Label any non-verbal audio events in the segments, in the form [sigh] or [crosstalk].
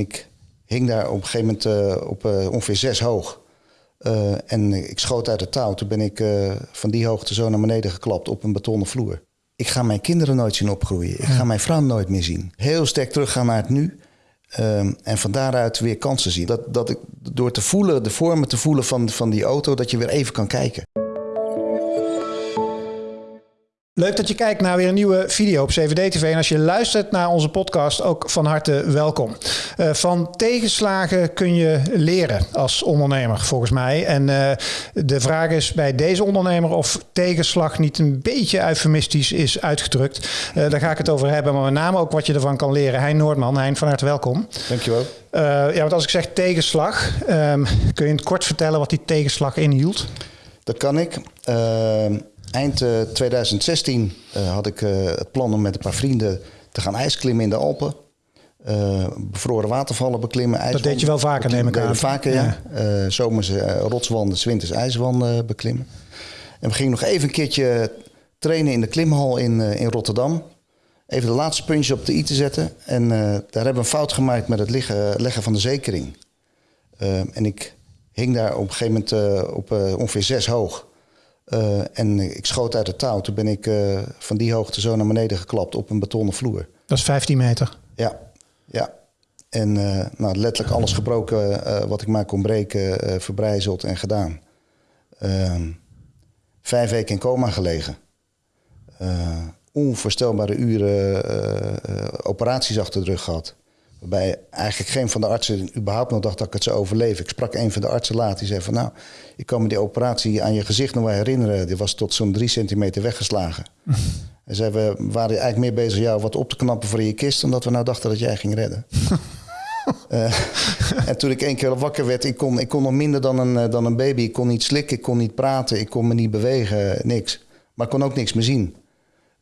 Ik hing daar op een gegeven moment uh, op uh, ongeveer zes hoog. Uh, en ik schoot uit het touw. Toen ben ik van die hoogte zo naar beneden geklapt op een betonnen vloer. Ik ga mijn kinderen nooit zien opgroeien. Ik ga mijn vrouw nooit meer zien. Heel sterk teruggaan naar het nu. en van daaruit weer kansen zien. Dat, dat ik door te voelen, de vormen te voelen van, van die auto, dat je weer even kan kijken. Leuk dat je kijkt naar weer een nieuwe video op CVD-TV. En als je luistert naar onze podcast, ook van harte welkom. Uh, van tegenslagen kun je leren als ondernemer, volgens mij. En uh, de vraag is bij deze ondernemer of tegenslag niet een beetje eufemistisch is uitgedrukt. Uh, daar ga ik het over hebben, maar met name ook wat je ervan kan leren. Hein Noordman, Hein, van harte welkom. Dankjewel. ja, want als ik zeg tegenslag, um, kun je in het kort vertellen wat die tegenslag inhield? Dat kan ik. Ehm, Eind 2016 uh, had ik uh, het plan om met een paar vrienden te gaan ijsklimmen in de Alpen. Bevroren watervallen beklimmen. Dat deed je wel vaker, neem ik aan. Vaker, ja. ja. zomers rotswanden, winters ijswanden beklimmen. En we gingen nog even een keertje trainen in de klimhal in, in Rotterdam. Even de laatste puntjes op de i te zetten. En daar hebben we een fout gemaakt met het liggen, leggen van de zekering. en ik hing daar op een gegeven moment op ongeveer zes hoog. Uh, en ik schoot uit het touw. Toen ben ik uh, van die hoogte zo naar beneden geklapt op een betonnen vloer. Dat is 15 meter? Ja, ja. En uh, nou, letterlijk alles gebroken wat ik maar kon breken, verbrijzeld en gedaan. Ehm, vijf weken in coma gelegen. onvoorstelbare uren operaties achter de rug gehad. Waarbij eigenlijk geen van de artsen überhaupt nog dacht dat ik het zou overleven. Ik sprak een van de artsen laat, die zei van nou, ik kan me die operatie aan je gezicht nog wel herinneren. Die was tot zo'n drie centimeter weggeslagen. [laughs] en zei, we waren eigenlijk meer bezig jou wat op te knappen voor je kist, omdat we nou dachten dat jij ging redden. uh, [laughs] en toen ik één keer wakker werd, ik kon, ik kon nog minder dan een, eh, dan een baby. Ik kon niet slikken, ik kon niet praten, ik kon me niet bewegen, niks. Maar ik kon ook niks meer zien.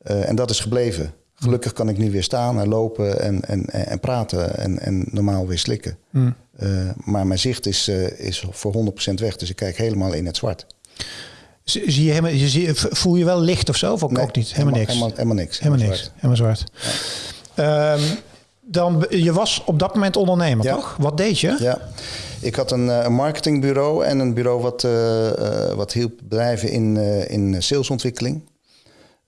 Uh, en dat is gebleven. Gelukkig kan ik nu weer staan en lopen en, en, en praten en, en normaal weer slikken. Mm. Uh, maar mijn zicht is, uh, is voor 100% weg, dus ik kijk helemaal in het zwart. Zie je helemaal, zie, voel je wel licht of zo? Of ook, nee, ook niet? Helemaal, niks? Helemaal, helemaal niks. Helemaal, niks. Helemaal zwart. Ja. Um, dan, je was op dat moment ondernemer, ja. toch? Wat deed je? Ja, ik had een, een marketingbureau en een bureau wat, uh, wat hielp bedrijven in, in salesontwikkeling.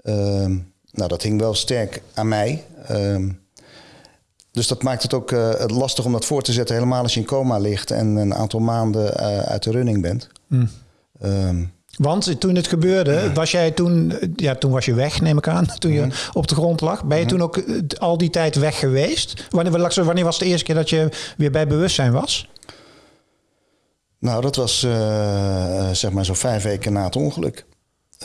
Ehm, nou, dat hing wel sterk aan mij. Um, dus dat maakt het ook uh, lastig om dat voor te zetten, helemaal als je in coma ligt en een aantal maanden uh, uit de running bent. Mm. Um, Want toen het gebeurde, was jij toen, ja, toen was je weg, neem ik aan, [laughs] toen je mm. op de grond lag. Ben je mm. toen ook eh, al die tijd weg geweest? Wanneer, wanneer was de eerste keer dat je weer bij bewustzijn was? Nou, dat was uh, zeg maar zo'n vijf weken na het ongeluk.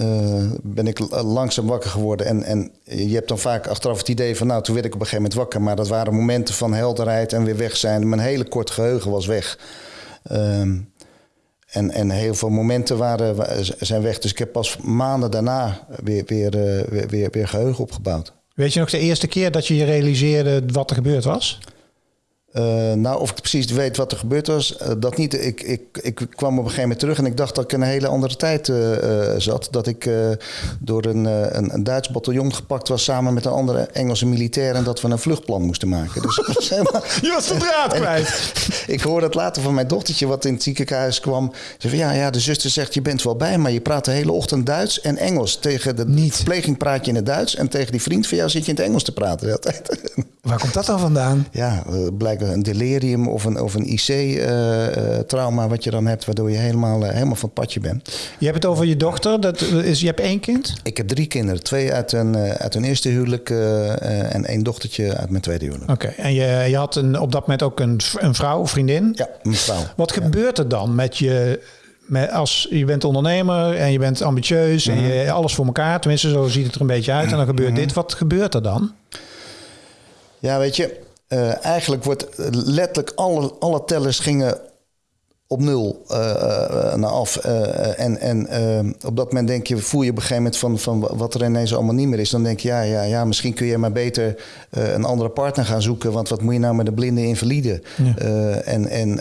Uh, ben ik langzaam wakker geworden. En, en je hebt dan vaak achteraf het idee van... nou, toen werd ik op een gegeven moment wakker. Maar dat waren momenten van helderheid en weer weg zijn. Mijn hele kort geheugen was weg. Uh, en, en heel veel momenten waren, zijn weg. Dus ik heb pas maanden daarna weer, weer, uh, weer, weer, weer geheugen opgebouwd. Weet je nog de eerste keer dat je je realiseerde wat er gebeurd was? Uh, nou, of ik precies weet wat er gebeurd was, uh, dat niet. Ik, ik, ik kwam op een gegeven moment terug en ik dacht dat ik in een hele andere tijd uh, zat. Dat ik door een, een, een, Duits bataljon gepakt was samen met een andere Engelse militair en dat we een vluchtplan moesten maken. Dus was [laughs] helemaal... Je was de draad kwijt. [laughs] ik hoorde het later van mijn dochtertje wat in het ziekenhuis kwam. Ze zei ja, ja, de zuster zegt je bent wel bij, maar je praat de hele ochtend Duits en Engels. Tegen de niet. verpleging praat je in het Duits en tegen die vriend van jou zit je in het Engels te praten de hele tijd. Waar komt dat dan vandaan? Ja, blijkt een delirium of een, of een IC-trauma wat je dan hebt, waardoor je helemaal, eh, helemaal van het padje bent. Je hebt het over je dochter, dat is, je hebt één kind? Ik heb drie kinderen. Twee uit een, eh, uit een eerste huwelijk uh, en één dochtertje uit mijn tweede huwelijk. Oké, en je, je had een, op dat moment ook een, een vrouw, vriendin? Ja, een vrouw. Wat gebeurt er dan met je met als je bent ondernemer en je bent ambitieus en je mhm. alles voor elkaar, tenminste zo ziet het er een beetje uit, en dan gebeurt mhm. dit. Wat gebeurt er dan? Ja, weet je, uh, eigenlijk wordt letterlijk alle, alle tellers gingen op nul uh, naar af. en en op dat moment denk je, voel je op een gegeven moment van, van wat er ineens allemaal niet meer is. Dan denk je, ja, ja, ja misschien kun je maar beter een andere partner gaan zoeken. Want wat moet je nou met de blinde invalide? Ja. en en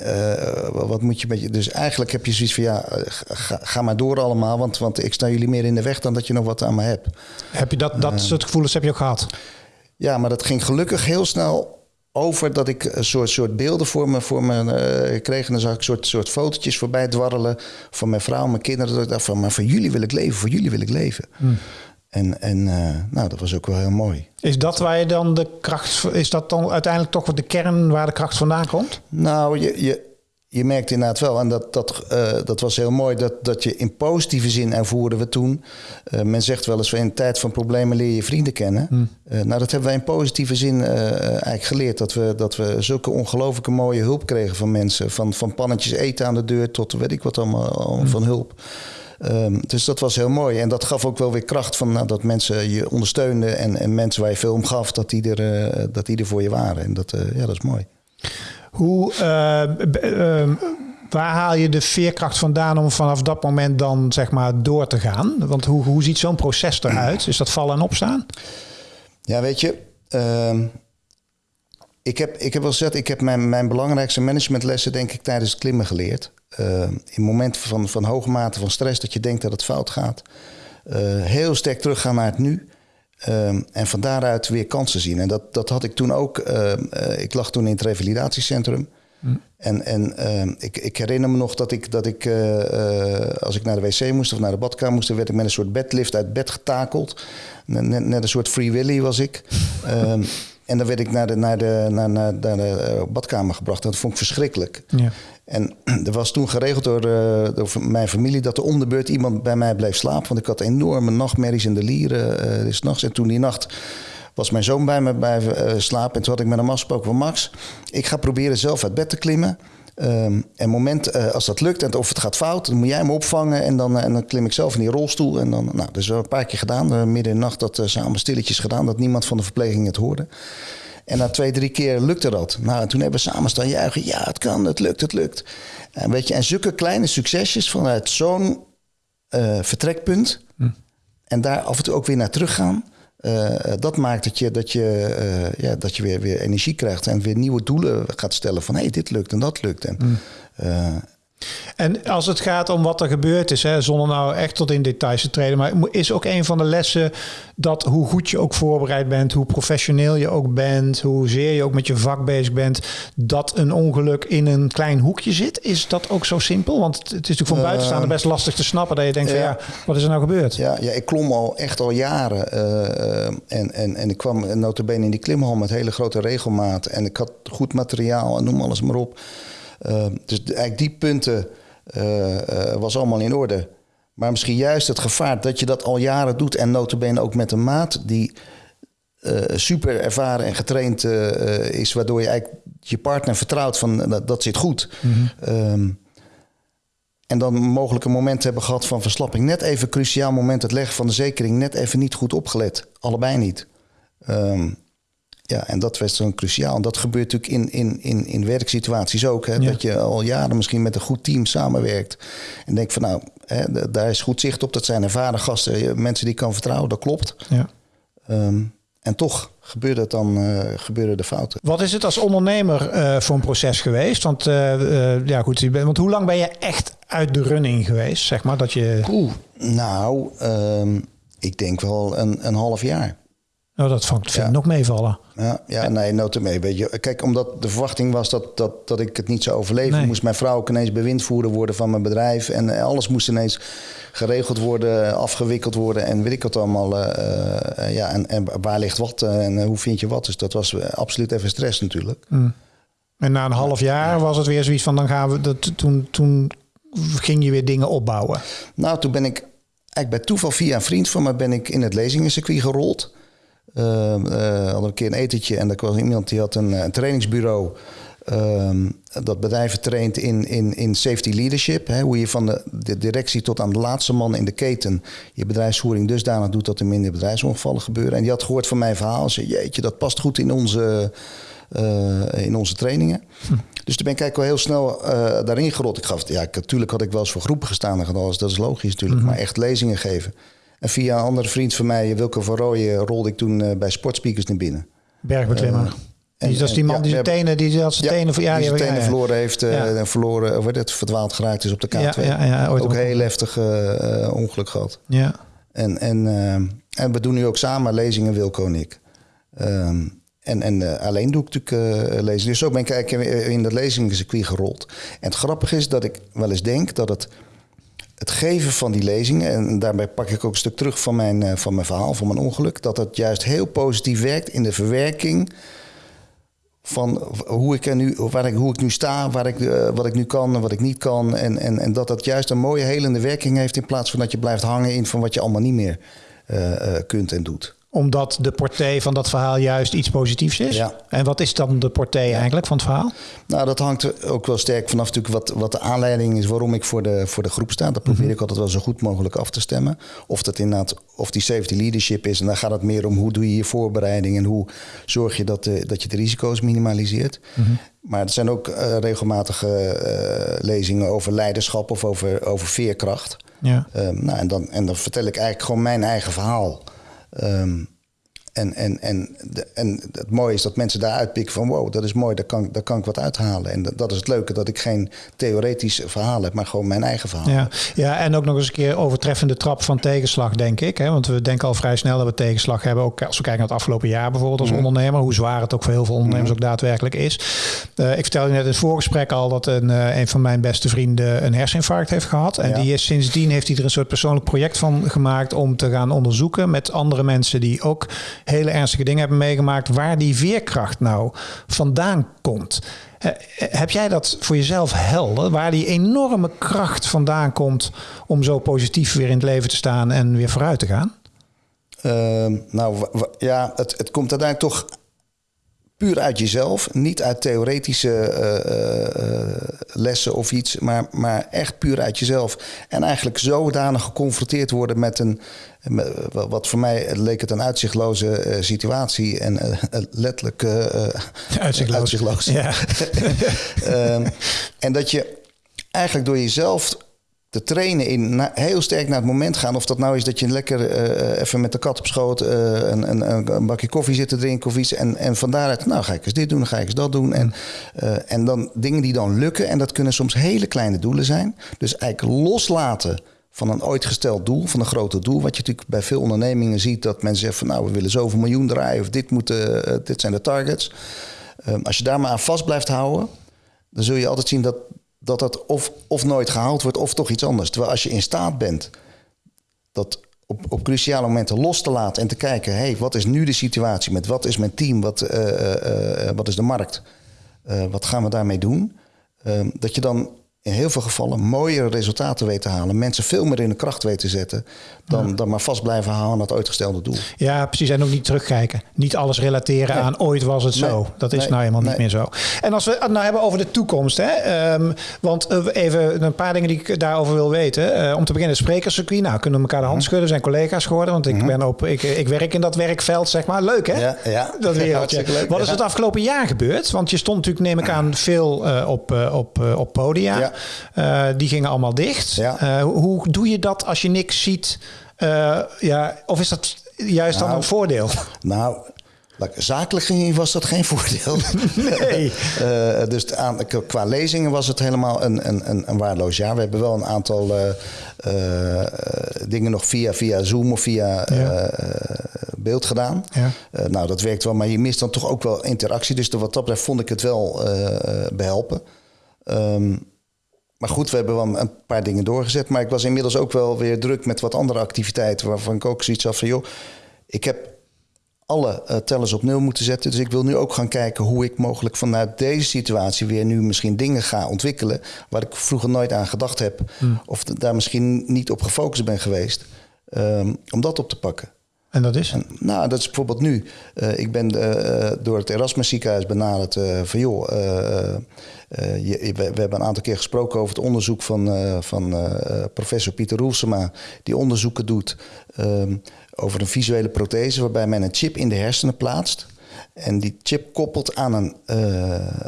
wat moet je met je. Dus eigenlijk heb je zoiets van, ja, ga, ga, maar door allemaal. Want, want ik sta jullie meer in de weg dan dat je nog wat aan me hebt. Heb je dat, dat soort gevoelens heb je ook gehad? Ja, maar dat ging gelukkig heel snel over dat ik een soort, soort beelden voor me, voor me uh, kreeg. En dan zag ik soort, soort fotootjes voorbij dwarrelen van mijn vrouw, mijn kinderen. Dat ik dacht van, maar voor jullie wil ik leven, voor jullie wil ik leven. Hmm. En, en uh, nou, dat was ook wel heel mooi. Is dat waar je dan de kracht, is dat dan uiteindelijk toch de kern waar de kracht vandaan komt? Nou, je, je, je merkt inderdaad wel, en dat, dat, uh, dat was heel mooi, dat, dat je in positieve zin ervoeren we toen. Uh, men zegt wel eens, in een tijd van problemen leer je vrienden kennen. Hmm. Uh, nou, dat hebben wij in positieve zin eigenlijk geleerd. Dat we, dat we zulke ongelooflijke mooie hulp kregen van mensen. Van, van pannetjes eten aan de deur tot weet ik wat allemaal, hmm. van hulp. Um, dus dat was heel mooi. En dat gaf ook wel weer kracht van nou, dat mensen je ondersteunden. En, en mensen waar je veel om gaf, dat die er, dat die er voor je waren. En dat, ja, dat is mooi. Hoe, uh, waar haal je de veerkracht vandaan om vanaf dat moment dan zeg maar door te gaan? Want hoe, hoe ziet zo'n proces eruit? Is dat vallen en opstaan? Ja, weet je, uh, ik, heb, ik heb wel gezegd, ik heb mijn, mijn belangrijkste managementlessen denk ik tijdens het klimmen geleerd. Uh, in momenten van, van hoge mate van stress, dat je denkt dat het fout gaat. Uh, heel sterk teruggaan naar het nu. Um, en van daaruit weer kansen zien. En dat, dat had ik toen ook. Uh, ik lag toen in het revalidatiecentrum. Mm. En, en uh, ik, ik, herinner me nog dat ik, dat ik uh, als ik naar de wc moest of naar de badkamer moest, dan werd ik met een soort bedlift uit bed getakeld. Net, net een soort free willy was ik. um, en dan werd ik naar de, naar de, naar, naar, naar de badkamer gebracht. En dat vond ik verschrikkelijk. Ja. En [clears throat] er was toen geregeld door, uh, door, mijn familie dat er om de beurt iemand bij mij bleef slapen. Want ik had enorme nachtmerries in de lieren uh, des nachts. En toen die nacht was mijn zoon bij me bij uh, slapen. En toen had ik met hem afgesproken van Max, ik ga proberen zelf uit bed te klimmen. Um, en moment, uh, als dat lukt en of het gaat fout, dan moet jij me opvangen. En dan, en dan klim ik zelf in die rolstoel. En dan, nou, dat is wel een paar keer gedaan. midden in de nacht dat samen stilletjes gedaan, dat niemand van de verpleging het hoorde. En na twee, drie keer lukte dat. Nou, en toen hebben we samen staan juichen. Ja, het kan, het lukt, het lukt. En, weet je, en zulke kleine succesjes vanuit zo'n vertrekpunt... Hm. en daar af en toe ook weer naar teruggaan... Uh, dat maakt dat je, dat je, uh, ja, dat je weer, weer energie krijgt... en weer nieuwe doelen gaat stellen van... hé, hey, dit lukt en dat lukt. En, hm. En als het gaat om wat er gebeurd is, hè, zonder nou echt tot in details te treden, maar is ook een van de lessen dat hoe goed je ook voorbereid bent, hoe professioneel je ook bent, hoezeer je ook met je vak bezig bent, dat een ongeluk in een klein hoekje zit? Is dat ook zo simpel? Want het is natuurlijk van buitenstaande best lastig te snappen dat je denkt, ja. van ja, wat is er nou gebeurd? Ja, ja ik klom al echt al jaren uh, en, en, en ik kwam notabene in die klimhal met hele grote regelmaat en ik had goed materiaal en noem alles maar op. Ehm, dus eigenlijk die punten uh, was allemaal in orde. Maar misschien juist het gevaar dat je dat al jaren doet en notabene ook met een maat die uh, super ervaren en getraind is, waardoor je eigenlijk je partner vertrouwt van dat, dat zit goed. Mhm. um, en dan mogelijk een moment hebben gehad van verslapping. Net even cruciaal moment, het leggen van de zekering, net even niet goed opgelet. Allebei niet. Um, ja, en dat was dan cruciaal. En dat gebeurt natuurlijk in, in, in, in werksituaties ook. Hè? Dat je al jaren misschien met een goed team samenwerkt. En denk van nou, hè, daar is goed zicht op. Dat zijn ervaren gasten, mensen die kan vertrouwen. Dat klopt. Ja. Um, en toch gebeurde het dan, uh, gebeurde de fouten. Wat is het als ondernemer uh, voor een proces geweest? Want, uh, ja, goed, want hoe lang ben je echt uit de running geweest? Zeg maar dat je. Oeh, nou, um, ik denk wel een, een half jaar. Nou, dat vind ik nog meevallen. Ja, ja nee, noten mee. Weet je. Kijk, omdat de verwachting was dat, dat, dat ik het niet zou overleven, moest mijn vrouw ook ineens bewindvoerder worden van mijn bedrijf. En eh, alles moest ineens geregeld worden, afgewikkeld worden en weet ik wat allemaal. Uh, ja, en, en waar ligt wat en hoe vind je wat? Dus dat was absoluut even stress natuurlijk. Mm. En na een half jaar was het weer zoiets van dan gaan we. Dat, toen, toen ging je weer dingen opbouwen. Nou, toen ben ik eigenlijk bij toeval via een vriend van me ben ik in het lezingencircuit gerold. Uh, uh, hadden een keer een etentje en er was iemand die had een, een trainingsbureau. Uh, dat bedrijven traint in, in, in safety leadership. Hè, hoe je van de, de, directie tot aan de laatste man in de keten je bedrijfsvoering dusdanig doet dat er minder bedrijfsongevallen gebeuren. En die had gehoord van mijn verhaal en zei: Jeetje, dat past goed in onze, uh, in onze trainingen. Hm. Dus toen ben ik eigenlijk wel heel snel uh, daarin gerold. Ik gaf, ja, natuurlijk had ik wel eens voor groepen gestaan en dat is logisch natuurlijk. Hm. Maar echt lezingen geven. En via een andere vriend van mij, Wilke van Rooyen, rolde ik toen uh, bij Sportspeakers naar binnen. Bergbeklimmer. Uh, en, die, dat is die man die zijn tenen, die had zijn tenen, ja, die zijn tenen verloren heeft en uh, verloren, of het verdwaald geraakt is op de K2. Ja, ja, Ook een heel heftig uh, ongeluk gehad. Ja. En, en, en we doen nu ook samen lezingen, Wilco en ik. Um, En, en alleen doe ik natuurlijk lezen. Dus zo ben ik eigenlijk in dat lezingscircuit gerold. En het grappige is dat ik wel eens denk dat het, het geven van die lezingen... en daarbij pak ik ook een stuk terug van mijn, van mijn verhaal, van mijn ongeluk... dat dat juist heel positief werkt in de verwerking van hoe ik, er nu, waar ik, hoe ik nu sta, waar ik, wat ik nu kan en wat ik niet kan. En, en, en dat dat juist een mooie helende werking heeft... in plaats van dat je blijft hangen in van wat je allemaal niet meer kunt en doet omdat de portée van dat verhaal juist iets positiefs is. Ja. En wat is dan de portée eigenlijk van het verhaal? Nou, dat hangt ook wel sterk vanaf natuurlijk wat, wat de aanleiding is waarom ik voor de, voor de groep sta. Dat probeer mhm. ik altijd wel zo goed mogelijk af te stemmen. Of dat inderdaad, of die safety leadership is. En dan gaat het meer om hoe doe je je voorbereiding en hoe zorg je dat, de, dat je de risico's minimaliseert. Mhm. Maar er zijn ook uh, regelmatige uh, lezingen over leiderschap of over, over veerkracht. Ja. Um, nou, en, dan, en dan vertel ik eigenlijk gewoon mijn eigen verhaal. Um, en, en, en, de, en het mooie is dat mensen daar uitpikken van wow, dat is mooi, daar kan, daar kan ik wat uithalen. En dat, dat is het leuke, dat ik geen theoretisch verhaal heb, maar gewoon mijn eigen verhaal. Ja, ja en ook nog eens een keer overtreffende trap van tegenslag, denk ik. Hè? Want we denken al vrij snel dat we tegenslag hebben. Ook als we kijken naar het afgelopen jaar bijvoorbeeld als mhm. ondernemer. Hoe zwaar het ook voor heel veel ondernemers mhm. ook daadwerkelijk is. Uh, ik vertelde net in het voorgesprek al dat een, uh, een van mijn beste vrienden een herseninfarct heeft gehad. En die is sindsdien heeft hij er een soort persoonlijk project van gemaakt om te gaan onderzoeken met andere mensen die ook hele ernstige dingen hebben meegemaakt, waar die veerkracht nou vandaan komt. Eh, heb jij dat voor jezelf helder? Waar die enorme kracht vandaan komt om zo positief weer in het leven te staan en weer vooruit te gaan? Uh, nou ja, het, het komt uiteindelijk toch puur uit jezelf. Niet uit theoretische uh, uh, lessen of iets, maar, maar echt puur uit jezelf. En eigenlijk zodanig geconfronteerd worden met een, wat voor mij leek het een uitzichtloze uh, situatie en [laughs] letterlijk [laughs] uitzichtloos. uitzichtloos. Ja. um, [laughs] en dat je eigenlijk door jezelf te trainen in heel sterk naar het moment gaan. Of dat nou is dat je lekker uh, even met de kat op schoot uh, een, een, een, bakje koffie zit te drinken of iets. En, en van daaruit, nou ga ik eens dit doen, ga ik eens dat doen. En, en dan dingen die dan lukken. En dat kunnen soms hele kleine doelen zijn. Dus eigenlijk loslaten van een ooit gesteld doel, van een groter doel. Wat je natuurlijk bij veel ondernemingen ziet, dat mensen zeggen van nou, we willen zoveel miljoen draaien of dit, moet, dit zijn de targets. Ehm, als je daar maar aan vast blijft houden, dan zul je altijd zien dat dat dat of, of nooit gehaald wordt of toch iets anders. Terwijl als je in staat bent dat op, op cruciale momenten los te laten en te kijken: hey, wat is nu de situatie met wat is mijn team, wat, uh, uh, wat is de markt, wat gaan we daarmee doen? Ehm, dat je dan in heel veel gevallen mooiere resultaten weet te halen. Mensen veel meer in de kracht weten te zetten. Dan, dan maar vast blijven houden aan dat uitgestelde doel. Ja, precies. En ook niet terugkijken. Niet alles relateren aan ooit was het zo. Dat is nou helemaal niet meer zo. En als we het nou hebben over de toekomst. Hè, um, want uh, even een paar dingen die ik daarover wil weten. Uh, om te beginnen, sprekerscircuit. Nou, kunnen we elkaar de hand mhm. schudden. zijn collega's geworden. Want ik, mhm. ben op, ik, ik werk in dat werkveld, zeg maar. Leuk, hè? Ja, ja. Dat [laughs] wereldje. Leuk, Wat is het afgelopen jaar gebeurd? Want je stond natuurlijk, neem ik aan, veel uh, op, op, op podia. Ja. Uh, die gingen allemaal dicht. Ja. Uh, hoe doe je dat als je niks ziet? Uh, ja, of is dat juist nou, dan een voordeel? Nou, Zakelijk gezien was dat geen voordeel. [laughs] Nee. uh, dus aan, qua lezingen was het helemaal een, een, een, waardeloos jaar. We hebben wel een aantal uh, uh, dingen nog via, via Zoom of via ja. beeld gedaan. Ja. nou, dat werkt wel, maar je mist dan toch ook wel interactie. Dus wat dat betreft vond ik het wel behelpen. Um, maar goed, we hebben wel een paar dingen doorgezet. Maar ik was inmiddels ook wel weer druk met wat andere activiteiten. Waarvan ik ook zoiets had van, joh, ik heb alle uh, tellers op nul moeten zetten. Dus ik wil nu ook gaan kijken hoe ik mogelijk vanuit deze situatie weer nu misschien dingen ga ontwikkelen. Waar ik vroeger nooit aan gedacht heb. Hmm. Of daar misschien niet op gefocust ben geweest. Um, om dat op te pakken. En dat is? nou, dat is bijvoorbeeld nu. Uh, ik ben uh, door het Erasmus ziekenhuis benaderd van joh. Je, we, we, hebben een aantal keer gesproken over het onderzoek van, van professor Pieter Roelsema, die onderzoeken doet ehm, over een visuele prothese waarbij men een chip in de hersenen plaatst. En die chip koppelt aan een,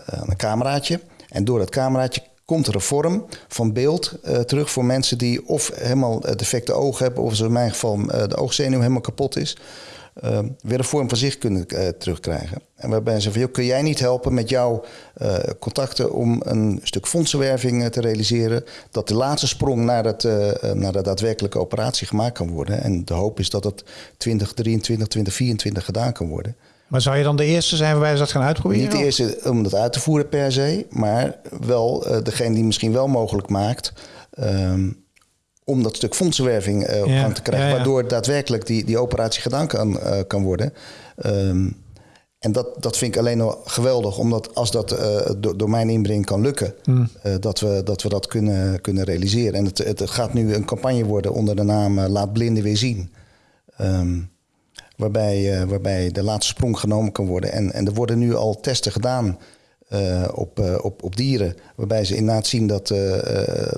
aan een cameraatje. En door dat cameraatje komt er een vorm van beeld uh, terug voor mensen die of helemaal defecte ogen hebben, of in mijn geval uh, de oogzenuw helemaal kapot is. Uh, weer een vorm van zicht kunnen terugkrijgen. En waarbij ze van, kun jij niet helpen met jouw contacten om een stuk fondsenwerving te realiseren, dat de laatste sprong naar, het, naar de daadwerkelijke operatie gemaakt kan worden. En de hoop is dat het 2023, 2024 gedaan kan worden. Maar zou je dan de eerste zijn waarbij ze dat gaan uitproberen? Niet de eerste om dat uit te voeren per se, maar wel uh, degene die misschien wel mogelijk maakt. Um, om dat stuk fondsenwerving uh, op Ja, gang te krijgen, ja, ja. waardoor daadwerkelijk die, die operatie gedaan kan, uh, kan worden. Um, en dat, dat vind ik alleen nog geweldig, omdat als dat uh, door, door mijn inbreng kan lukken, Hmm. uh, dat, we, dat we dat kunnen, kunnen realiseren. En het, het gaat nu een campagne worden onder de naam Laat Blinden weer zien. Um, waarbij, waarbij de laatste sprong genomen kan worden. En, en er worden nu al testen gedaan uh, op, uh, op, op dieren. Waarbij ze inderdaad zien dat, uh,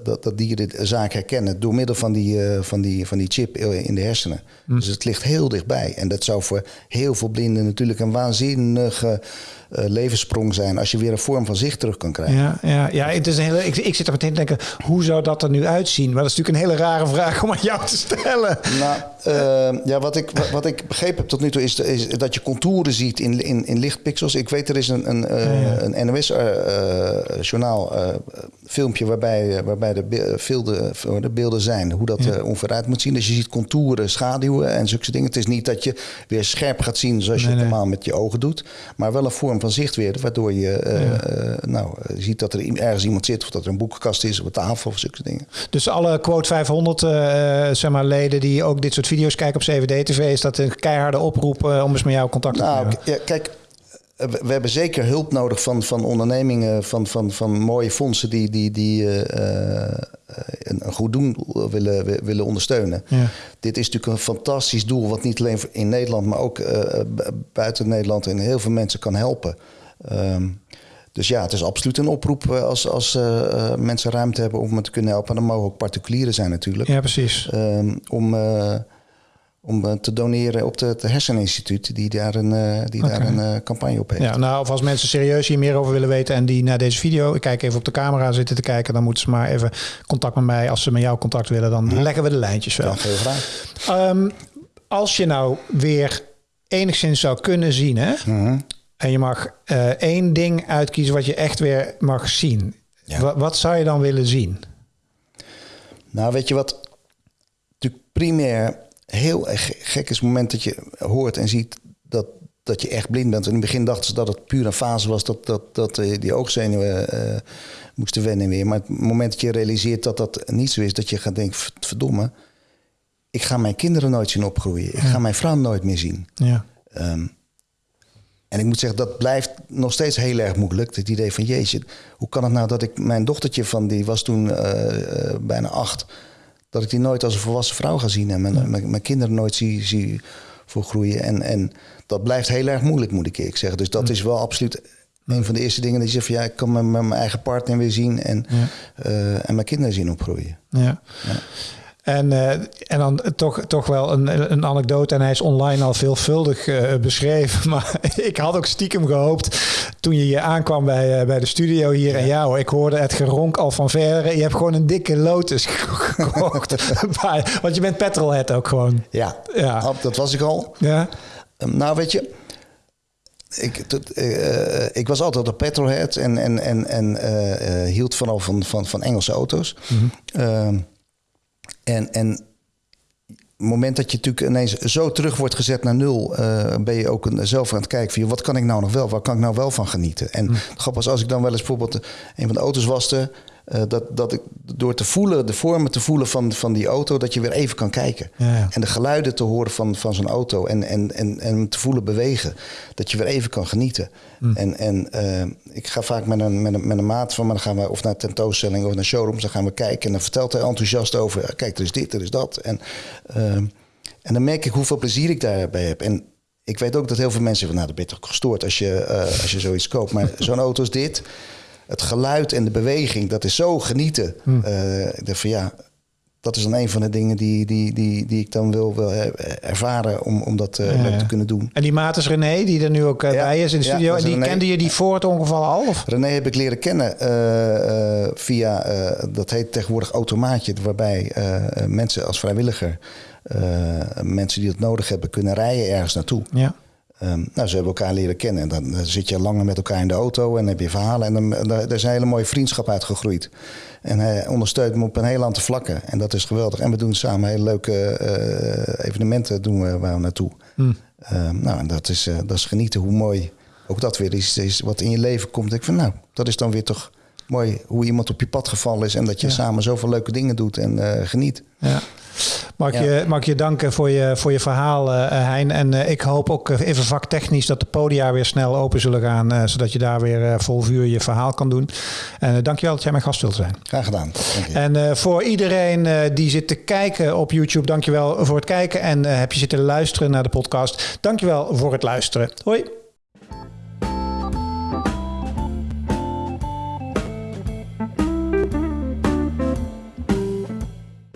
dat, dat dieren de zaak herkennen door middel van die, van die, van die chip in de hersenen. Mm. Dus het ligt heel dichtbij. En dat zou voor heel veel blinden natuurlijk een waanzinnige levenssprong zijn als je weer een vorm van zicht terug kan krijgen. Ja, ja, ja het is een hele, ik, ik zit er meteen te denken, hoe zou dat er nu uitzien? Maar dat is natuurlijk een hele rare vraag om aan jou te stellen. Nou, ja, wat ik, wat ik begrepen heb tot nu toe is, is dat je contouren ziet in, in, in lichtpixels. Ik weet, er is een, een, ja, ja. een NOS-journaal uh, uh, filmpje waarbij, waarbij de, beelden, de beelden zijn. Hoe dat ja. uh, ongeveer uit moet zien. Dus je ziet contouren, schaduwen en zulke dingen. Het is niet dat je weer scherp gaat zien zoals je nee, het normaal met je ogen doet. Maar wel een vorm van zicht weer. Waardoor je ja. nou, ziet dat er ergens iemand zit. Of dat er een boekenkast is op een tafel of zulke dingen. Dus alle Quote 500 zeg maar, leden die ook dit soort video's kijken op CVD-TV... is dat een keiharde oproep om eens met jou contact te nou, nemen? Ja, kijk, we hebben zeker hulp nodig van, van ondernemingen, van, van, van mooie fondsen die, die, die uh, een, een, goed doen willen, willen ondersteunen. Ja. Dit is natuurlijk een fantastisch doel, wat niet alleen in Nederland, maar ook uh, buiten Nederland en heel veel mensen kan helpen. Um, dus ja, het is absoluut een oproep als, als uh, mensen ruimte hebben om me te kunnen helpen. En dan mogen ook particulieren zijn natuurlijk. Ja, precies. Um, om om te doneren op het Herseninstituut, die daar een, die okay. daar een uh, campagne op heeft. Ja, nou, of als mensen serieus hier meer over willen weten en die naar deze video, ik kijk even op de camera zitten te kijken, dan moeten ze maar even contact met mij. Als ze met jou contact willen, dan ja. leggen we de lijntjes wel. Ja, heel graag. Um, als je nou weer enigszins zou kunnen zien, hè? Mhm. Mm -hmm. En je mag uh, één ding uitkiezen wat je echt weer mag zien. Ja. Wat zou je dan willen zien? Nou, weet je wat? Natuurlijk primair heel gek is het moment dat je hoort en ziet dat, dat je echt blind bent. In het begin dachten ze dat het puur een fase was, dat, dat, dat die oogzenuwen uh, moesten wennen weer. Maar het moment dat je realiseert dat dat niet zo is, dat je gaat denken, verdomme, ik ga mijn kinderen nooit zien opgroeien. Ik Ja. ga mijn vrouw nooit meer zien. Ja. Um, en ik moet zeggen, dat blijft nog steeds heel erg moeilijk. Het idee van, jeetje, hoe kan het nou dat ik mijn dochtertje van, die was toen uh, uh, bijna acht dat ik die nooit als een volwassen vrouw ga zien en mijn, ja. mijn, mijn, kinderen nooit zie, zie voorgroeien. En, en dat blijft heel erg moeilijk, moet ik eerlijk zeggen. Dus dat ja. is wel absoluut een van de eerste dingen dat je zegt van ja, ik kan mijn, mijn eigen partner weer zien en, ja. uh, en mijn kinderen zien opgroeien. Ja. En, uh, en dan toch, toch wel een, een anekdote. En hij is online al veelvuldig uh, beschreven. [laughs] Maar ik had ook stiekem gehoopt toen je hier aankwam bij, uh, bij de studio hier. Ja. En ja hoor, ik hoorde het geronk al van verre. Je hebt gewoon een dikke Lotus [laughs] gekocht. [laughs] Want je bent petrolhead ook gewoon. Ja, ja. dat was ik al. Ja. Um, nou weet je... Ik, tot, uh, ik was altijd een petrolhead en, en, en, en uh, hield vooral van, van, van Engelse auto's. Mhm. Mm -hmm. En, en het moment dat je natuurlijk ineens zo terug wordt gezet naar nul, uh, ben je ook een, zelf aan het kijken van wat kan ik nou nog wel, waar kan ik nou wel van genieten. En mm. het grappig was als ik dan wel eens bijvoorbeeld een van de auto's waste, uh, dat, dat ik door te voelen, de vormen te voelen van, van die auto, dat je weer even kan kijken. Ja, ja. En de geluiden te horen van, van zo'n auto en, en, en, en te voelen bewegen, dat je weer even kan genieten. Mm. En, en uh, ik ga vaak met een, met, een, met een maat van me, dan gaan we of naar tentoonstellingen of naar showrooms, dan gaan we kijken en dan vertelt hij enthousiast over, kijk, er is dit, er is dat. En, uh, en dan merk ik hoeveel plezier ik daarbij heb. En ik weet ook dat heel veel mensen van, nou, dat ben je toch gestoord als je, als je zoiets koopt. Maar zo'n auto is dit, het geluid en de beweging, dat is zo genieten. Hmm. Uh, ik dacht van ja, dat is dan een van de dingen die, die, die, die ik dan wil, wil ervaren om, om dat uh, ja, ja. te kunnen doen. En die maat is René, die er nu ook uh, ja, bij is in de studio. en die René. kende je die voor het ongeval al? Of? René heb ik leren kennen uh, via, dat heet tegenwoordig automaatje, waarbij mensen als vrijwilliger, mensen die het nodig hebben, kunnen rijden ergens naartoe. Ja. Um, nou, ze hebben elkaar leren kennen. En dan, dan, zit je langer met elkaar in de auto en heb je verhalen. En dan, daar is een hele mooie vriendschap uitgegroeid. En hij ondersteunt me op een heel aantal vlakken. En dat is geweldig. En we doen samen hele leuke uh, evenementen doen we, waar we naartoe. Hmm. nou, en dat is, dat is genieten hoe mooi ook dat weer is, is wat in je leven komt. Ik van nou, dat is dan weer toch mooi hoe iemand op je pad gevallen is en dat je samen zoveel leuke dingen doet en uh, geniet. Ja. Mag, je, mag je danken voor je, voor je verhaal, uh, Hein. En uh, ik hoop ook even vaktechnisch dat de podia weer snel open zullen gaan. zodat je daar weer vol vuur je verhaal kan doen. En dankjewel dat jij mijn gast wilt zijn. Graag gedaan. En voor iedereen die zit te kijken op YouTube, dankjewel voor het kijken. En heb je zitten luisteren naar de podcast, dankjewel voor het luisteren. Hoi.